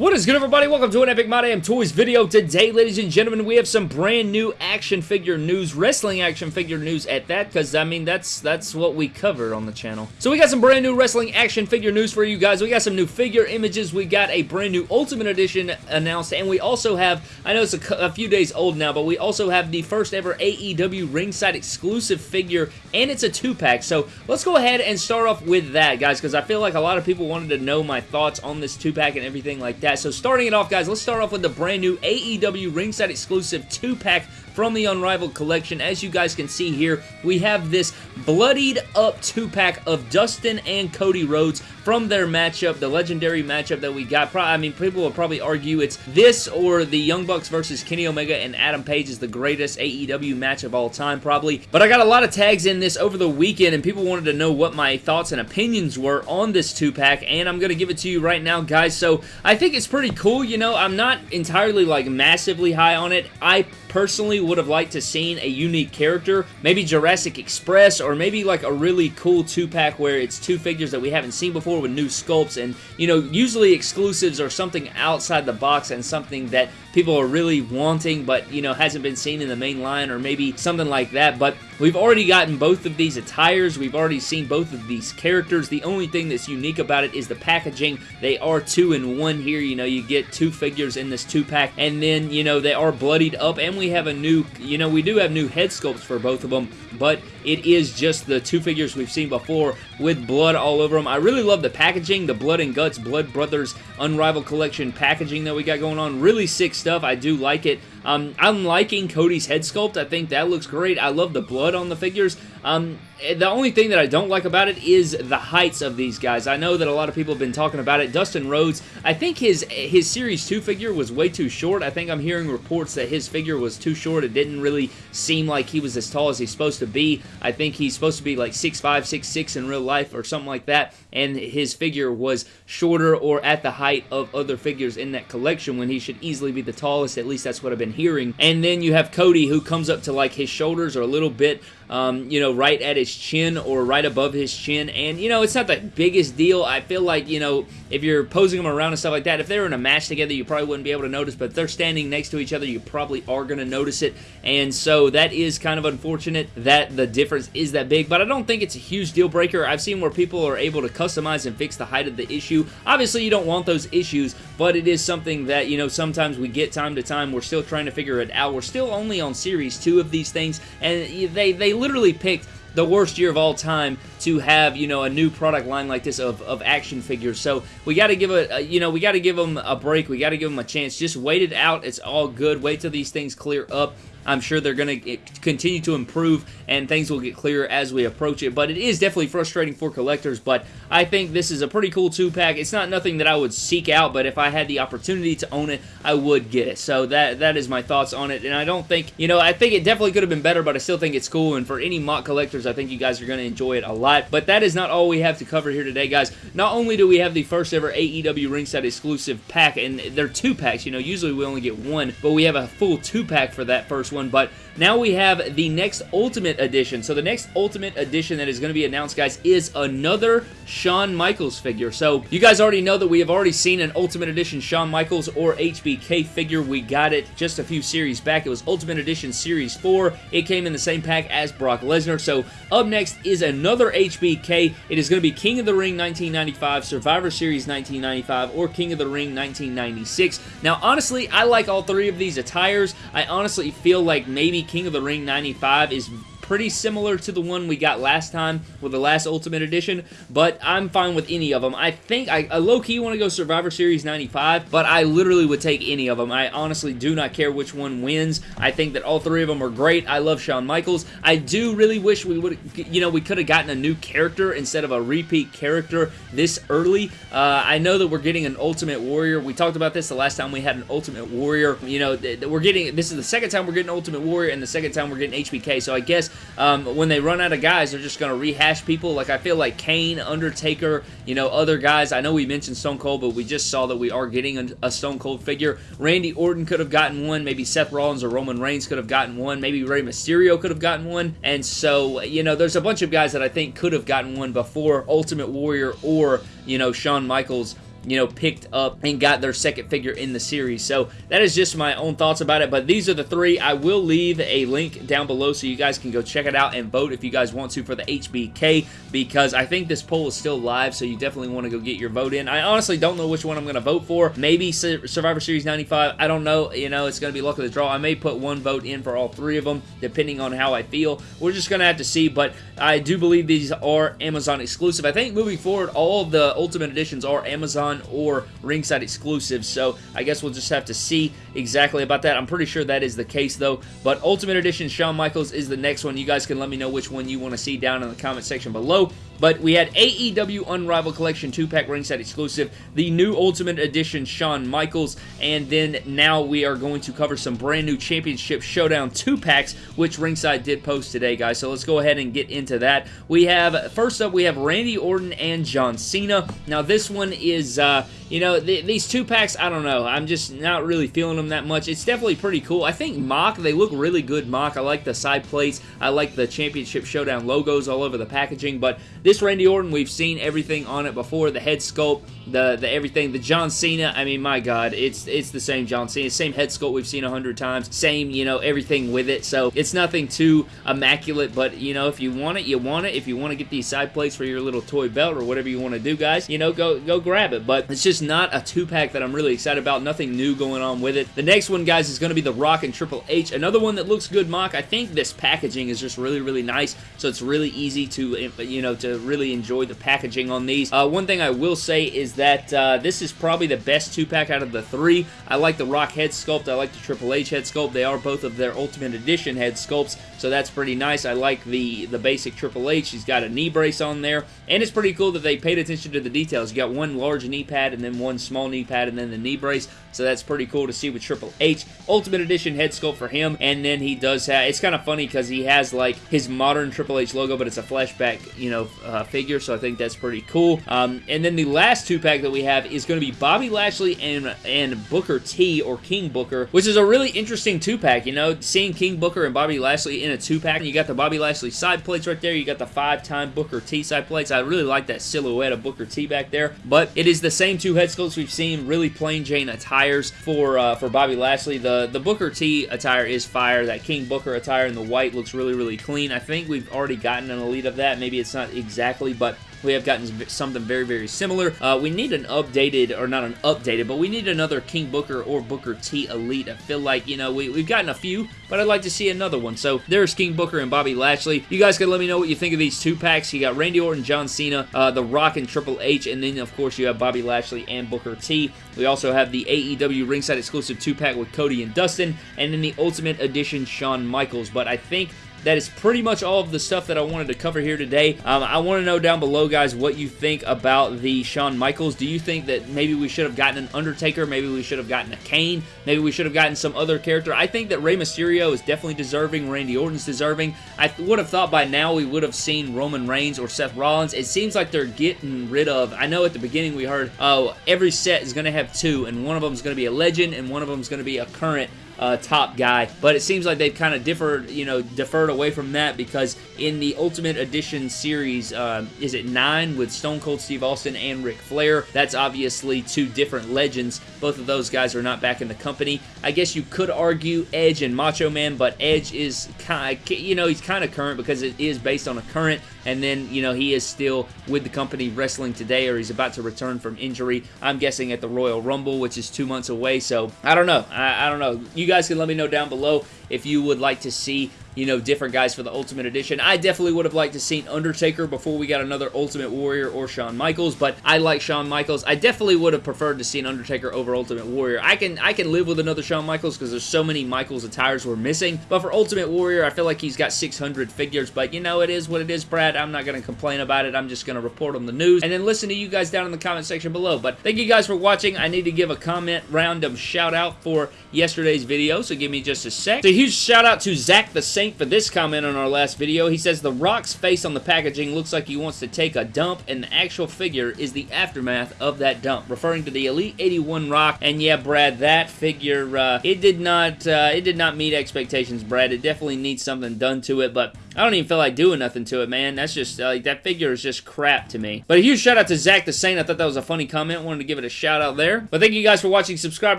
What is good everybody? Welcome to an Epic My Damn Toys video. Today, ladies and gentlemen, we have some brand new action figure news, wrestling action figure news at that, because I mean, that's that's what we cover on the channel. So we got some brand new wrestling action figure news for you guys. We got some new figure images. We got a brand new Ultimate Edition announced, and we also have, I know it's a, a few days old now, but we also have the first ever AEW ringside exclusive figure, and it's a two-pack. So let's go ahead and start off with that, guys, because I feel like a lot of people wanted to know my thoughts on this two-pack and everything like that that. So starting it off, guys, let's start off with the brand new AEW ringside exclusive 2-pack from the Unrivaled Collection. As you guys can see here, we have this bloodied up 2-pack of Dustin and Cody Rhodes from their matchup, the legendary matchup that we got. I mean, people will probably argue it's this or the Young Bucks versus Kenny Omega and Adam Page is the greatest AEW match of all time, probably. But I got a lot of tags in this over the weekend, and people wanted to know what my thoughts and opinions were on this 2-pack, and I'm going to give it to you right now, guys. So I think it's pretty cool. You know, I'm not entirely, like, massively high on it. I personally would have liked to seen a unique character, maybe Jurassic Express, or maybe like a really cool two-pack where it's two figures that we haven't seen before with new sculpts, and you know, usually exclusives are something outside the box and something that people are really wanting, but you know, hasn't been seen in the main line, or maybe something like that, but we've already gotten both of these attires, we've already seen both of these characters, the only thing that's unique about it is the packaging, they are two in one here, you know, you get two figures in this two-pack, and then, you know, they are bloodied up, and we have a new, you know, we do have new head sculpts for both of them, but it is just the two figures we've seen before with blood all over them. I really love the packaging, the Blood and Guts Blood Brothers Unrivaled Collection packaging that we got going on. Really sick stuff. I do like it. Um, I'm liking Cody's head sculpt. I think that looks great. I love the blood on the figures. Um, the only thing that I don't like about it is the heights of these guys. I know that a lot of people have been talking about it. Dustin Rhodes, I think his his Series 2 figure was way too short. I think I'm hearing reports that his figure was too short. It didn't really seem like he was as tall as he's supposed to be. I think he's supposed to be like 6'5", 6'6", in real life or something like that, and his figure was shorter or at the height of other figures in that collection when he should easily be the tallest. At least that's what I've been hearing. And then you have Cody who comes up to like his shoulders or a little bit um, you know, right at his chin or right above his chin. And, you know, it's not the biggest deal. I feel like, you know, if you're posing them around and stuff like that, if they're in a match together, you probably wouldn't be able to notice, but if they're standing next to each other, you probably are going to notice it. And so that is kind of unfortunate that the difference is that big, but I don't think it's a huge deal breaker. I've seen where people are able to customize and fix the height of the issue. Obviously, you don't want those issues, but it is something that, you know, sometimes we get time to time. We're still trying to figure it out. We're still only on Series 2 of these things, and they, they literally picked the worst year of all time to have, you know, a new product line like this of, of action figures. So we got to give a, you know, we got to give them a break. We got to give them a chance. Just wait it out. It's all good. Wait till these things clear up. I'm sure they're going to eh, continue to improve and things will get clearer as we approach it. But it is definitely frustrating for collectors. But I think this is a pretty cool two-pack. It's not nothing that I would seek out, but if I had the opportunity to own it, I would get it. So that that is my thoughts on it. And I don't think, you know, I think it definitely could have been better, but I still think it's cool. And for any MOC collectors, I think you guys are going to enjoy it a lot. But that is not all we have to cover here today, guys. Not only do we have the first ever AEW ringside exclusive pack, and they're two packs. You know, usually we only get one, but we have a full two-pack for that first one. But now we have the next Ultimate Edition. So the next Ultimate Edition that is going to be announced, guys, is another Shawn Michaels figure. So you guys already know that we have already seen an Ultimate Edition Shawn Michaels or HBK figure. We got it just a few series back. It was Ultimate Edition Series 4. It came in the same pack as Brock Lesnar. So up next is another HBK. It is going to be King of the Ring 1995, Survivor Series 1995, or King of the Ring 1996. Now, honestly, I like all three of these attires. I honestly feel like maybe King of the Ring 95 is pretty similar to the one we got last time with the last Ultimate Edition, but I'm fine with any of them. I think I, I low-key want to go Survivor Series 95, but I literally would take any of them. I honestly do not care which one wins. I think that all three of them are great. I love Shawn Michaels. I do really wish we would, you know, we could have gotten a new character instead of a repeat character this early. Uh, I know that we're getting an Ultimate Warrior. We talked about this the last time we had an Ultimate Warrior. You know, we're getting, this is the second time we're getting Ultimate Warrior and the second time we're getting HBK, so I guess um, when they run out of guys, they're just going to rehash people. Like, I feel like Kane, Undertaker, you know, other guys. I know we mentioned Stone Cold, but we just saw that we are getting a, a Stone Cold figure. Randy Orton could have gotten one. Maybe Seth Rollins or Roman Reigns could have gotten one. Maybe Rey Mysterio could have gotten one. And so, you know, there's a bunch of guys that I think could have gotten one before Ultimate Warrior or, you know, Shawn Michaels you know, picked up and got their second figure in the series. So that is just my own thoughts about it, but these are the three. I will leave a link down below so you guys can go check it out and vote if you guys want to for the HBK because I think this poll is still live, so you definitely want to go get your vote in. I honestly don't know which one I'm going to vote for. Maybe Survivor Series 95. I don't know. You know, it's going to be luck of the draw. I may put one vote in for all three of them, depending on how I feel. We're just going to have to see, but I do believe these are Amazon exclusive. I think moving forward, all the Ultimate Editions are Amazon or Ringside exclusives, so I guess we'll just have to see exactly about that. I'm pretty sure that is the case, though, but Ultimate Edition Shawn Michaels is the next one. You guys can let me know which one you want to see down in the comment section below. But we had AEW Unrivaled Collection 2-pack ringside exclusive, the new Ultimate Edition Shawn Michaels, and then now we are going to cover some brand new Championship Showdown 2-packs, which ringside did post today, guys. So let's go ahead and get into that. We have, first up, we have Randy Orton and John Cena. Now this one is, uh, you know, th these two packs, I don't know. I'm just not really feeling them that much. It's definitely pretty cool. I think MOC, they look really good MOC. I like the side plates. I like the Championship Showdown logos all over the packaging, but this Randy Orton, we've seen everything on it before. The head sculpt, the, the everything. The John Cena, I mean, my God, it's it's the same John Cena. Same head sculpt we've seen a hundred times. Same, you know, everything with it. So it's nothing too immaculate, but, you know, if you want it, you want it. If you want to get these side plates for your little toy belt or whatever you want to do, guys, you know, go, go grab it. But it's just not a two-pack that I'm really excited about. Nothing new going on with it. The next one, guys, is going to be the Rock and Triple H. Another one that looks good, MOC. I think this packaging is just really, really nice. So it's really easy to, you know, to really enjoy the packaging on these. Uh, one thing I will say is that uh, this is probably the best two-pack out of the three. I like the Rock head sculpt. I like the Triple H head sculpt. They are both of their Ultimate Edition head sculpts, so that's pretty nice. I like the, the basic Triple H. He's got a knee brace on there, and it's pretty cool that they paid attention to the details. You got one large knee pad and then one small knee pad and then the knee brace. So that's pretty cool to see with Triple H. Ultimate Edition head sculpt for him. And then he does have, it's kind of funny because he has like his modern Triple H logo, but it's a flashback, you know, uh, figure. So I think that's pretty cool. Um, and then the last two pack that we have is going to be Bobby Lashley and, and Booker T or King Booker, which is a really interesting two pack. You know, seeing King Booker and Bobby Lashley in a two pack. You got the Bobby Lashley side plates right there. You got the five time Booker T side plates. I really like that silhouette of Booker T back there. But it is the same two head sculpts we've seen really plain Jane attires for uh, for Bobby Lashley. The the Booker T attire is fire. That King Booker attire in the white looks really really clean. I think we've already gotten an elite of that. Maybe it's not exactly, but we have gotten something very, very similar. Uh, we need an updated, or not an updated, but we need another King Booker or Booker T Elite. I feel like, you know, we, we've gotten a few, but I'd like to see another one. So there's King Booker and Bobby Lashley. You guys can let me know what you think of these two packs. You got Randy Orton, John Cena, uh, The Rock, and Triple H, and then, of course, you have Bobby Lashley and Booker T. We also have the AEW ringside exclusive two-pack with Cody and Dustin, and then the Ultimate Edition Shawn Michaels. But I think that is pretty much all of the stuff that I wanted to cover here today. Um, I want to know down below, guys, what you think about the Shawn Michaels. Do you think that maybe we should have gotten an Undertaker? Maybe we should have gotten a Kane? Maybe we should have gotten some other character? I think that Rey Mysterio is definitely deserving. Randy Orton's deserving. I would have thought by now we would have seen Roman Reigns or Seth Rollins. It seems like they're getting rid of... I know at the beginning we heard, oh, every set is going to have two, and one of them is going to be a legend, and one of them is going to be a current uh, top guy. But it seems like they've kind of differed, you know, deferred away from that because in the Ultimate Edition series, uh, is it nine with Stone Cold Steve Austin and Ric Flair? That's obviously two different legends. Both of those guys are not back in the company. I guess you could argue Edge and Macho Man, but Edge is kind you know, he's kind of current because it is based on a current and then, you know, he is still with the company wrestling today or he's about to return from injury. I'm guessing at the Royal Rumble, which is two months away, so I don't know. I, I don't know. You guys can let me know down below if you would like to see you know, different guys for the Ultimate Edition. I definitely would have liked to seen Undertaker before we got another Ultimate Warrior or Shawn Michaels, but I like Shawn Michaels. I definitely would have preferred to see an Undertaker over Ultimate Warrior. I can I can live with another Shawn Michaels because there's so many Michaels attires we're missing, but for Ultimate Warrior, I feel like he's got 600 figures, but you know, it is what it is, Brad. I'm not going to complain about it. I'm just going to report on the news and then listen to you guys down in the comment section below. But thank you guys for watching. I need to give a comment random shout out for yesterday's video, so give me just a sec. So huge shout out to Zach the For this comment on our last video. He says, The Rock's face on the packaging looks like he wants to take a dump, and the actual figure is the aftermath of that dump, referring to the Elite 81 Rock. And yeah, Brad, that figure, uh, it did not, uh, it did not meet expectations, Brad. It definitely needs something done to it, but I don't even feel like doing nothing to it, man. That's just, uh, like, that figure is just crap to me. But a huge shout out to Zach the Saint. I thought that was a funny comment. Wanted to give it a shout out there. But thank you guys for watching. Subscribe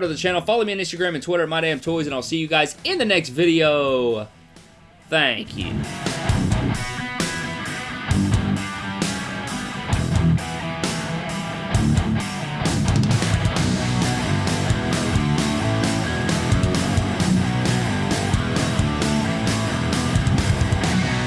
to the channel. Follow me on Instagram and Twitter at MyDamnToys, and I'll see you guys in the next video. Thank you.